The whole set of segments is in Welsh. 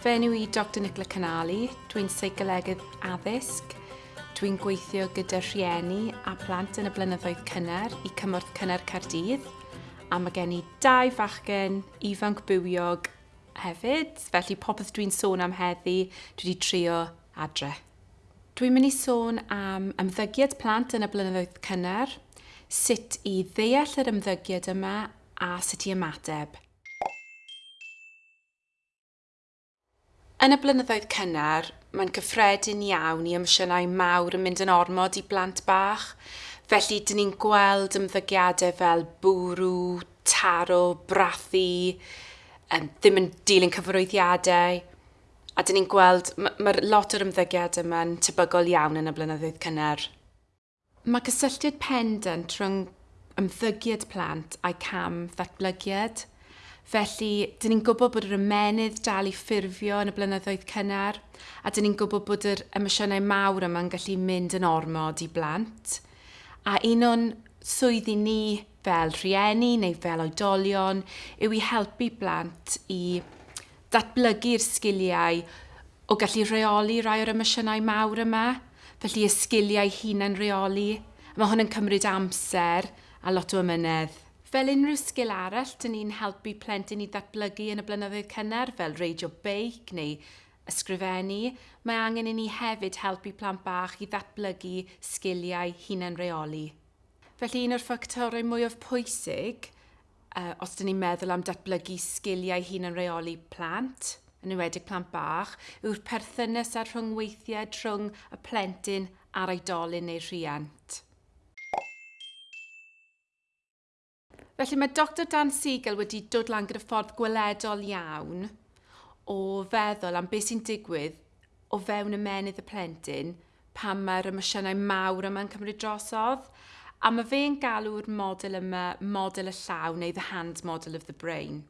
Fe enw i Dr Nicola Canali, dwi'n seicolegydd addysg. Dwi'n gweithio gyda rhieni a plant yn y blynyddoedd cynnar i cymorth cynnar Cardydd. A mae gen i dau fachgen ifanc bywiog hefyd, felly popeth dwi'n sôn am heddi, dwi wedi trio adre. Dwi'n mynd i sôn am ymddygiad plant yn y blynyddoedd cynnar, sut i ddeall yr ymddygiad yma a sut i ymateb. Yn y blynyddoedd cynnar, mae'n cyffredin iawn i emosiynau mawr yn mynd yn ormod i blant bach. Felly, dyn ni'n gweld ymddygiadau fel bwrw, taro, brathu, um, ddim yn dilyn cyfarwyddiadau. A dyn ni'n gweld, mae'r lot o'r ymddygiad yma'n tebygol iawn yn y blynyddoedd cynnar. Mae cysylltiad pendant rhwng ymddygiad plant a'i cam ddatblygiad – Felly, dyn ni'n gwybod bod yr ymenydd dal i ffurfio yn y blynyddoedd cynnar, a dyn ni'n gwybod bod yr emosiynau mawr yma'n gallu mynd yn ormod i blant. A un o'n swyddi ni fel rhieni neu fel oedolion yw i helpu blant i datblygu'r sgiliau o gallu rheoli rai o'r emosiynau mawr yma, felly y sgiliau hunain reoli. Mae hwn yn cymryd amser a lot o ymynedd. Fel unrhyw sgil arall, dyn ni'n helpu plentyn i ddatblygu yn y blynyddoedd cynnar fel reidio beic neu ysgrifennu. Mae angen i ni hefyd helpu plant bach i ddatblygu sgiliau hunain reoli. Felly un o'r ffactorau mwyaf pwysig, uh, os dyn ni'n meddwl am datblygu sgiliau hunain reoli plant, yn ywedig plant bach, yw'r perthynas a'r rhyngweithiau rhwng y plentyn a'r oedolyn neu rhiant. Felly mae Dr Dan Siegel wedi dod lan gyda ffordd gweledol iawn o feddwl am beth sy'n digwydd o fewn ymenydd y plentyn pan mae'r emosiynau mawr yma'n cymryd drosodd. A mae fe'n galw'r model yma model y llaw neu the hand model of the brain.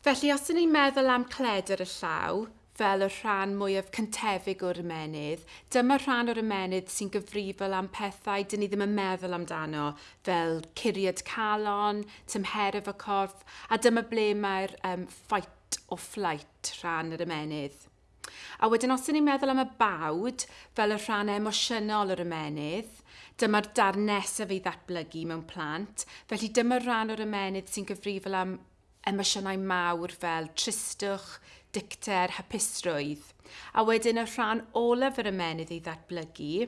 Felly os ydym ni'n meddwl am cledr y llaw, fel y rhan mwyaf cyntefig o'r ymenydd. Dyma rhan o'r ymenydd sy'n gyfrifol am pethau dyn ni ddim yn meddwl amdano, fel curiad calon, tymheraf y corff, a dyma ble mae'r um, fight o flight rhan yr ymenydd. A wedyn os ydym ni'n meddwl am y bawd fel y rhan emosiynol o'r ymenydd, dyma'r darn nesaf ei ddatblygu mewn plant, felly dyma'r rhan o'r ymenydd sy'n gyfrifol am emosiynau mawr fel tristwch, dicter, hapusrwydd. A wedyn y rhan olaf yr ymenydd i ddatblygu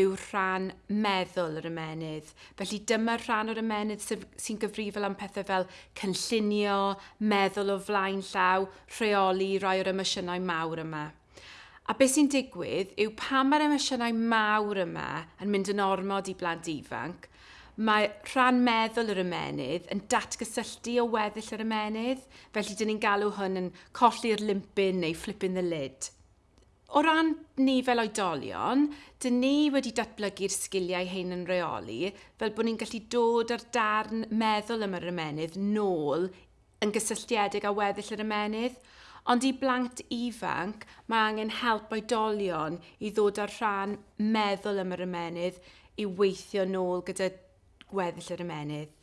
yw rhan meddwl yr ymenydd. Felly dyma'r rhan o'r ymenydd sy'n gyfrifol am pethau fel cynllunio, meddwl o flaen llaw, rheoli, rai o'r emosiynau mawr yma. A beth sy'n digwydd yw pan mae'r emosiynau mawr yma yn mynd yn ormod i blant ifanc, mae rhan meddwl yr ymenydd yn datgysylltu o weddill yr ymenydd, felly dyn ni'n galw hwn yn colli'r limpin neu flipping the lid. O ran ni fel oedolion, dyn ni wedi datblygu'r sgiliau hyn yn reoli fel bod ni'n gallu dod ar darn meddwl am yr ymenydd nôl yn gysylltiedig â weddill yr ymenydd, ond i blant ifanc mae angen help oedolion i ddod ar rhan meddwl am yr ymenydd i weithio nôl gyda gweddill yr ymenydd.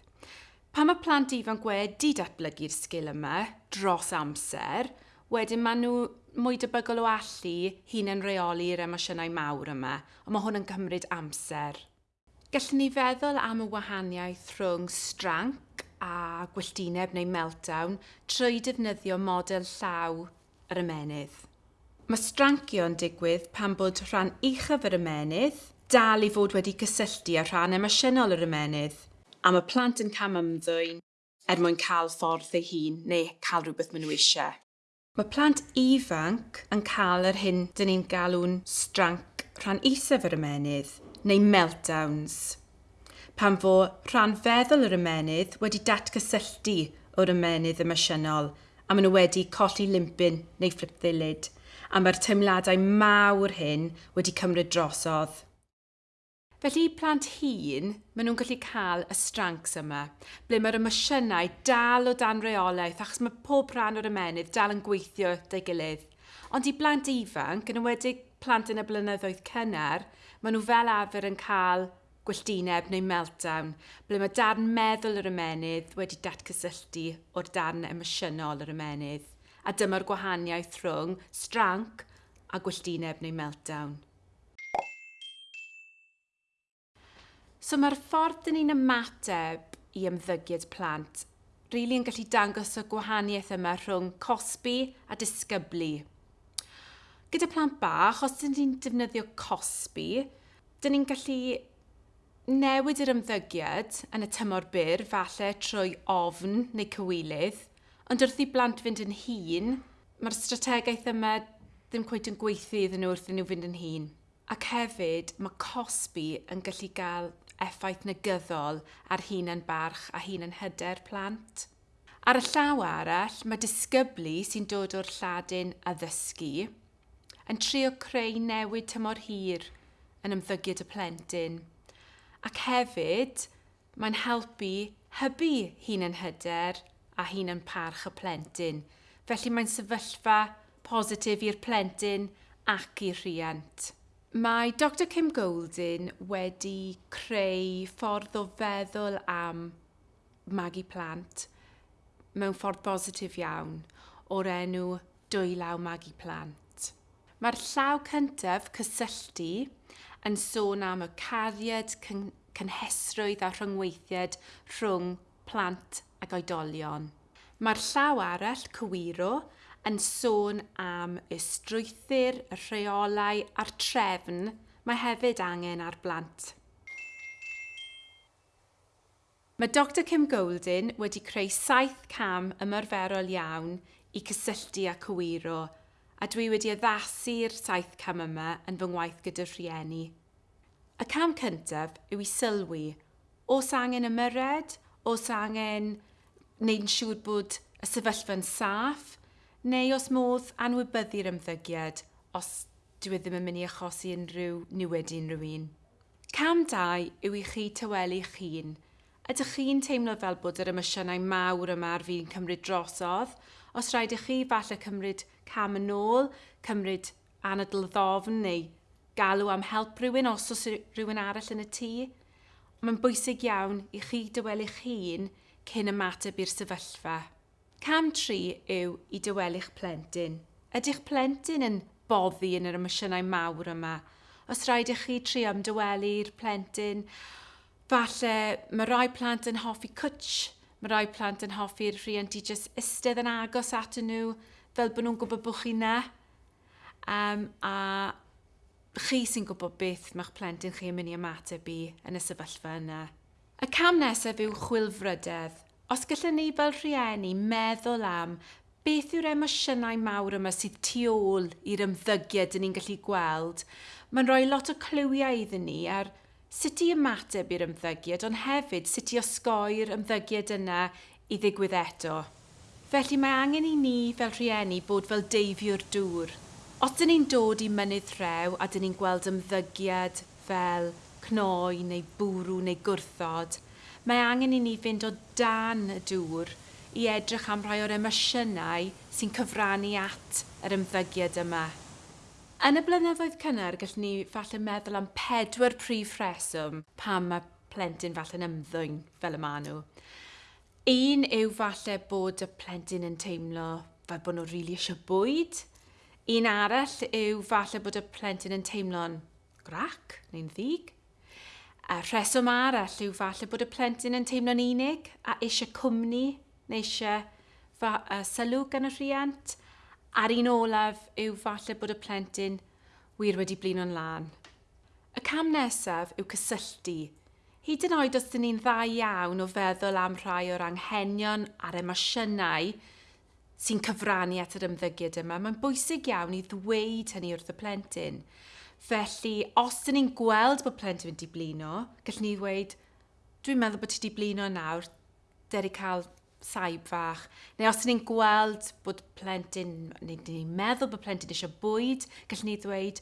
Pan mae plant ifanc wedi datblygu'r sgil yma dros amser, wedyn maen nhw mwy debygol o allu hun yn reoli'r emosiynau mawr yma, ond mae hwn yn cymryd amser. Gallwn ni feddwl am y wahaniaeth rhwng stranc a gwylltineb neu meltdown trwy defnyddio model llaw yr ymenydd. Mae strancio'n digwydd pan bod rhan uchaf yr ymenydd dal i fod wedi cysylltu â rhan emosiynol yr ymenydd, a mae plant yn cam ymddwyn er mwyn cael ffordd ei hun neu cael rhywbeth maen nhw eisiau. Mae plant ifanc yn cael yr hyn dyn ni'n galw'n stranc rhan isaf yr ymenydd, neu meltdowns, pan fo rhan feddwl yr ymenydd wedi datgysylltu o'r ymenydd emosiynol a maen nhw wedi colli limpin neu fflip ddilyd a mae'r teimladau mawr hyn wedi cymryd drosodd. Felly i plant hun, maen nhw'n gallu cael y strancs yma, ble mae'r emosiynau dal o dan reolaeth achos mae pob rhan o'r ymenydd dal yn gweithio da'i gilydd. Ond i blant ifanc, yn ymwedig plant yn y blynyddoedd cynnar, maen nhw fel afer yn cael gwelltineb neu meltdown, ble mae darn meddwl yr ymenydd wedi datgysylltu o'r darn emosiynol yr ymenydd. A dyma'r gwahaniaeth rhwng stranc a gwelltineb neu meltdown. So mae'r ffordd dyn ni'n ymateb i ymddygiad plant rili really yn gallu dangos y gwahaniaeth yma rhwng cosbi a disgyblu. Gyda plant bach, os dyn ni'n defnyddio cosbi, dyn ni'n gallu newid yr ymddygiad yn y tymor byr, falle trwy ofn neu cywilydd, ond wrth i blant fynd yn hun, mae'r strategaeth yma ddim cweith yn gweithio iddyn nhw wrth i nhw fynd yn hun. Ac hefyd, mae cosbi yn gallu gael effaith negyddol ar hunan barch a hunan hyder plant. Ar y llaw arall, mae disgyblu sy'n dod o'r lladin addysgu yn trio creu newid tymor hir yn ymddygiad y plentyn. Ac hefyd, mae'n helpu hybu hun yn hyder a hun yn parch y plentyn. Felly mae'n sefyllfa positif i'r plentyn ac i'r rhiant. Mae Dr Kim Goldin wedi creu ffordd o feddwl am magu plant mewn ffordd positif iawn o'r enw dwylaw magu plant. Mae'r llaw cyntaf, cysylltu, yn sôn am y cariad, cyn cynhesrwydd a rhyngweithiad rhwng plant ac oedolion. Mae'r llaw arall, cywiro, yn sôn am y strwythyr, y rheolau a'r trefn mae hefyd angen ar blant. Mae Dr Kim Goldin wedi creu saith cam ymarferol iawn i cysylltu a cywiro a dwi wedi addasu'r saith cam yma yn fy ngwaith gyda rhieni. Y cam cyntaf yw i sylwi Os angen ymyred, os angen wneud yn siŵr bod y sefyllfa'n saff, neu os modd anwybyddu'r ymddygiad os dyw e ddim yn mynd i achosi unrhyw niwed unrhyw un. Cam 2 yw i chi tywelu hun. Ydych chi'n teimlo fel bod yr emosiynau mawr yma ar fi'n cymryd drosodd? Os rhaid i chi falle cymryd cam yn ôl, cymryd anadl ddofn neu galw am help rhywun os oes rhywun arall yn y tŷ? Mae'n bwysig iawn i chi dywelu'ch hun cyn ymateb i'r sefyllfa. Cam tri yw i dywelu'ch plentyn. Ydych plentyn yn boddi yn yr emosiynau mawr yma? Os rhaid i chi trio ymdywelu'r plentyn, falle mae rai plant yn hoffi cwtch, mae rai plant yn hoffi'r rhiant i jyst ystedd yn agos at nhw fel bod nhw'n gwybod bod chi na. Um, a chi sy'n gwybod beth mae'ch plentyn chi yn mynd i ymateb i yn y sefyllfa yna. Y cam nesaf yw chwilfrydedd. Os gallwn ni fel rhieni meddwl am beth yw'r emosiynau mawr yma sydd tu ôl i'r ymddygiad yn ni'n gallu gweld, mae'n rhoi lot o clywiau iddyn ni ar sut i ymateb i'r ymddygiad, ond hefyd sut i osgoi'r ymddygiad yna i ddigwydd eto. Felly mae angen i ni fel rhieni bod fel deifiwr dŵr. Os dyn ni'n dod i mynydd rhew a dyn ni'n gweld ymddygiad fel cnoi neu bwrw neu gwrthod, mae angen i ni fynd o dan y dŵr i edrych am rai o'r emosiynau sy'n cyfrannu at yr ymddygiad yma. Yn y blynyddoedd cynnar, gallwn ni falle meddwl am pedwar prif rheswm pam mae plentyn falle'n ymddwyn fel y maen nhw. Un yw falle bod y plentyn yn teimlo fel bod nhw'n rili really eisiau bwyd. Un arall yw falle bod y plentyn yn teimlo'n grac neu'n ddig. A rheswm arall yw falle bod y plentyn yn teimlo'n unig a eisiau cwmni neu eisiau uh, sylw gan y rhiant. A'r un olaf yw falle bod y plentyn wir wedi blino'n lan. Y cam nesaf yw cysylltu. Hyd yn oed os dyn ni'n dda iawn o feddwl am rhai o'r anghenion a'r emosiynau sy'n cyfrannu at yr ymddygiad yma, mae'n bwysig iawn i ddweud hynny wrth y plentyn. Felly, os dyn ni'n gweld bod plentyn wedi blino, gallwn ni ddweud, dwi'n meddwl bod ti wedi blino nawr, deri cael saib fach. Neu os ni'n gweld bod plentyn, neu ni'n meddwl bod plentyn eisiau bwyd, gallwn ni ddweud,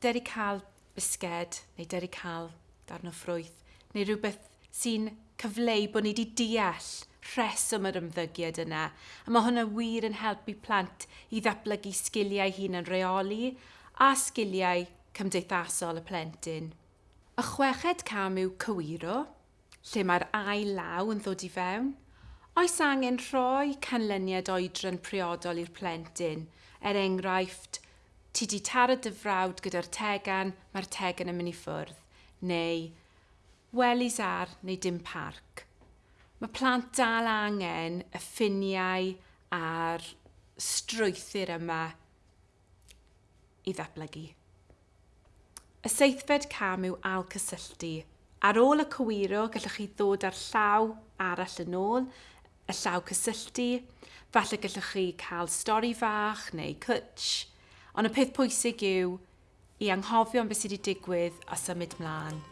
deri cael bisged, neu deri cael darn o ffrwyth, neu rhywbeth sy'n cyfleu bod ni wedi deall rheswm yr ymddygiad yna. A mae hwnna wir yn helpu plant i ddatblygu sgiliau hun yn reoli a sgiliau cymdeithasol y plentyn. Y chweched cam yw cywiro, lle mae'r ail law yn ddod i fewn. Oes angen rhoi canlyniad oedran priodol i'r plentyn, er enghraifft, ti di taro dy frawd gyda'r tegan, mae'r tegan yn mynd i ffwrdd, neu welis ar neu dim parc. Mae plant dal angen y ffiniau a'r strwythyr yma i ddatblygu. Y seithfed camw ail cysylltu. Ar ôl y cywiro, gallwch chi ddod ar llaw arall yn ôl, y llaw cysylltu, falle gallwch chi cael stori fach neu cwtch, ond y peth pwysig yw i anghofio am beth sydd wedi digwydd a symud mlaen.